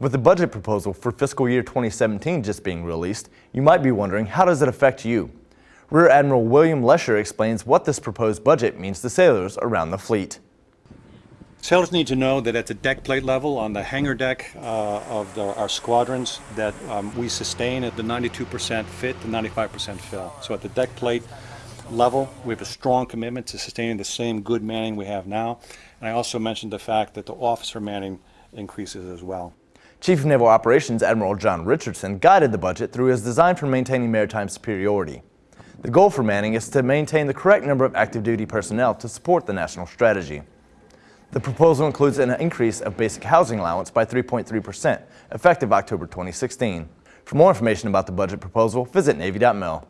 With the budget proposal for fiscal year 2017 just being released, you might be wondering how does it affect you? Rear Admiral William Lescher explains what this proposed budget means to sailors around the fleet. Sailors need to know that at the deck plate level on the hangar deck uh, of the, our squadrons that um, we sustain at the 92% fit to 95% fill. So at the deck plate level, we have a strong commitment to sustaining the same good manning we have now. And I also mentioned the fact that the officer manning increases as well. Chief of Naval Operations Admiral John Richardson guided the budget through his design for maintaining maritime superiority. The goal for Manning is to maintain the correct number of active duty personnel to support the national strategy. The proposal includes an increase of basic housing allowance by 3.3%, effective October 2016. For more information about the budget proposal, visit Navy.mil.